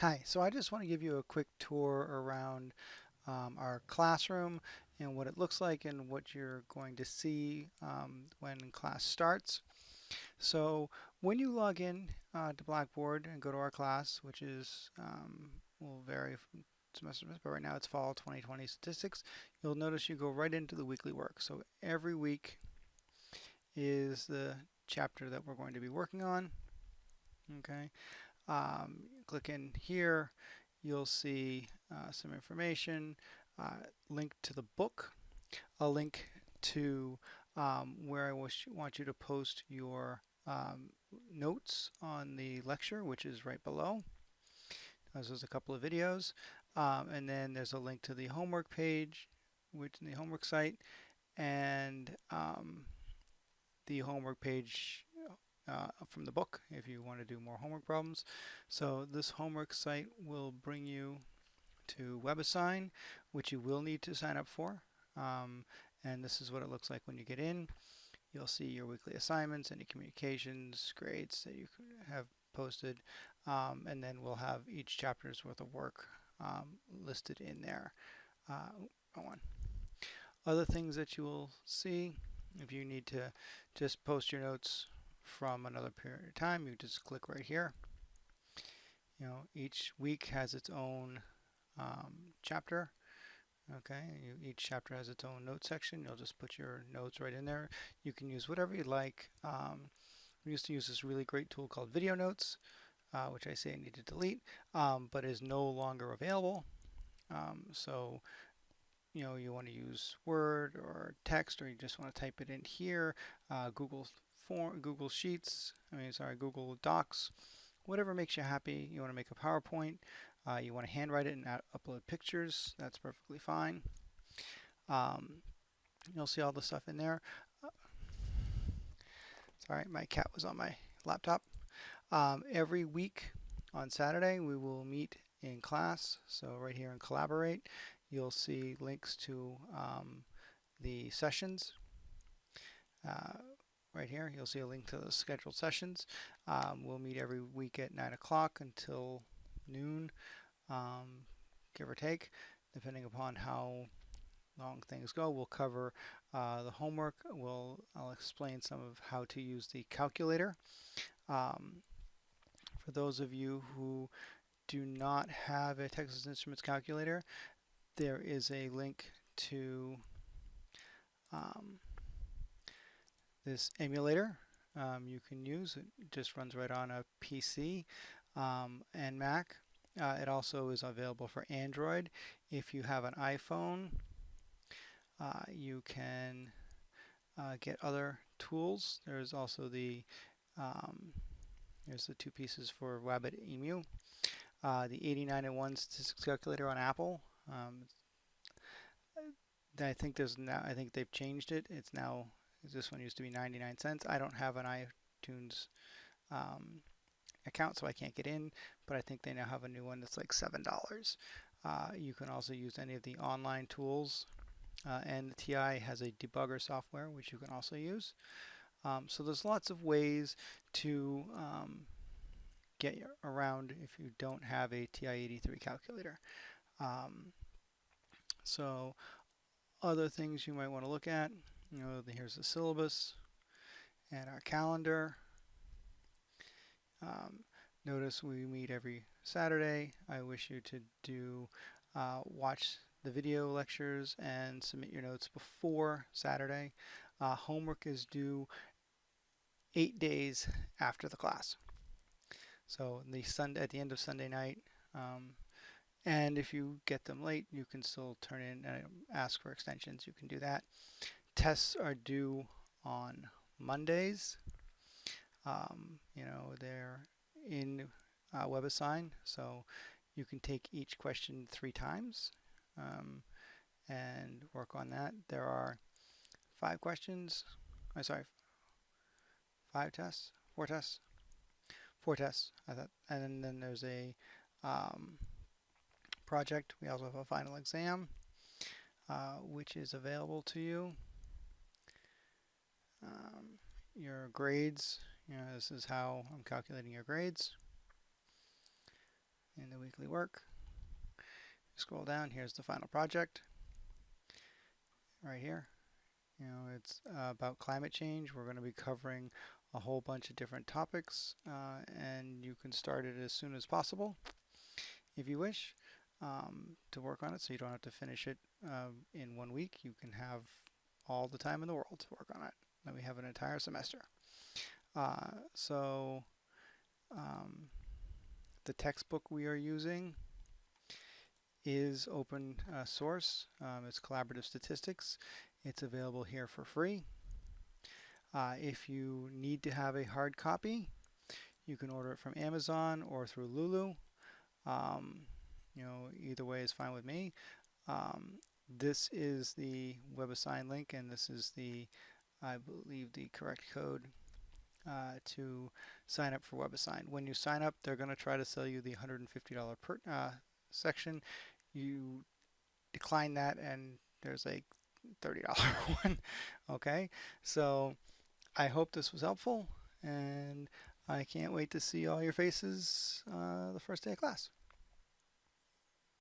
Hi, so I just want to give you a quick tour around um, our classroom and what it looks like and what you're going to see um, when class starts. So when you log in uh, to Blackboard and go to our class, which is um, will vary from semester but right now it's fall 2020 statistics, you'll notice you go right into the weekly work. So every week is the chapter that we're going to be working on. Okay. Um, click in here, you'll see uh, some information, uh, link to the book, a link to um, where I wish, want you to post your um, notes on the lecture, which is right below. There's a couple of videos, um, and then there's a link to the homework page, which the homework site, and um, the homework page uh, from the book if you want to do more homework problems. So this homework site will bring you to WebAssign, which you will need to sign up for. Um, and this is what it looks like when you get in. You'll see your weekly assignments, any communications, grades that you have posted, um, and then we'll have each chapter's worth of work um, listed in there. Uh, on. Other things that you will see, if you need to just post your notes from another period of time, you just click right here. You know, each week has its own um, chapter. Okay, you, each chapter has its own note section. You'll just put your notes right in there. You can use whatever you like. Um, we used to use this really great tool called Video Notes, uh, which I say I need to delete, um, but is no longer available. Um, so, you know, you want to use Word or text, or you just want to type it in here. Uh, Google form, Google Sheets, I mean, sorry, Google Docs, whatever makes you happy. You want to make a PowerPoint, uh, you want to handwrite it and upload pictures, that's perfectly fine. Um, you'll see all the stuff in there. Uh, sorry, my cat was on my laptop. Um, every week on Saturday, we will meet in class. So right here in Collaborate, you'll see links to um, the sessions. Uh, right here. You'll see a link to the scheduled sessions. Um, we'll meet every week at 9 o'clock until noon, um, give or take, depending upon how long things go. We'll cover uh, the homework. We'll I'll explain some of how to use the calculator. Um, for those of you who do not have a Texas Instruments calculator, there is a link to um, this emulator um, you can use. It just runs right on a PC um, and Mac. Uh, it also is available for Android. If you have an iPhone, uh, you can uh, get other tools. There's also the um, there's the two pieces for Wabbit Emu. Uh, the 8901 statistics calculator on Apple. Um, I think there's now. I think they've changed it. It's now this one used to be 99 cents. I don't have an iTunes um, account, so I can't get in, but I think they now have a new one that's like $7. Uh, you can also use any of the online tools, uh, and the TI has a debugger software, which you can also use. Um, so there's lots of ways to um, get around if you don't have a TI-83 calculator. Um, so other things you might want to look at you know, here's the syllabus and our calendar. Um, notice we meet every Saturday. I wish you to do uh, watch the video lectures and submit your notes before Saturday. Uh, homework is due eight days after the class. So the Sunday at the end of Sunday night. Um, and if you get them late, you can still turn in and ask for extensions. You can do that tests are due on Mondays. Um, you know, they're in uh, WebAssign, so you can take each question three times um, and work on that. There are five questions. I'm sorry, five tests, four tests, four tests. I thought, and then there's a um, project. We also have a final exam, uh, which is available to you um, your grades. You know, this is how I'm calculating your grades. And the weekly work. Scroll down, here's the final project right here. You know, it's uh, about climate change. We're going to be covering a whole bunch of different topics uh, and you can start it as soon as possible if you wish um, to work on it so you don't have to finish it uh, in one week. You can have all the time in the world to work on it. Then we have an entire semester. Uh, so um, the textbook we are using is open uh, source. Um, it's collaborative statistics. It's available here for free. Uh, if you need to have a hard copy, you can order it from Amazon or through Lulu. Um, you know, either way is fine with me. Um, this is the WebAssign link, and this is the, I believe, the correct code uh, to sign up for WebAssign. When you sign up, they're going to try to sell you the $150 per uh, section. You decline that, and there's a $30 one. okay, so I hope this was helpful, and I can't wait to see all your faces uh, the first day of class.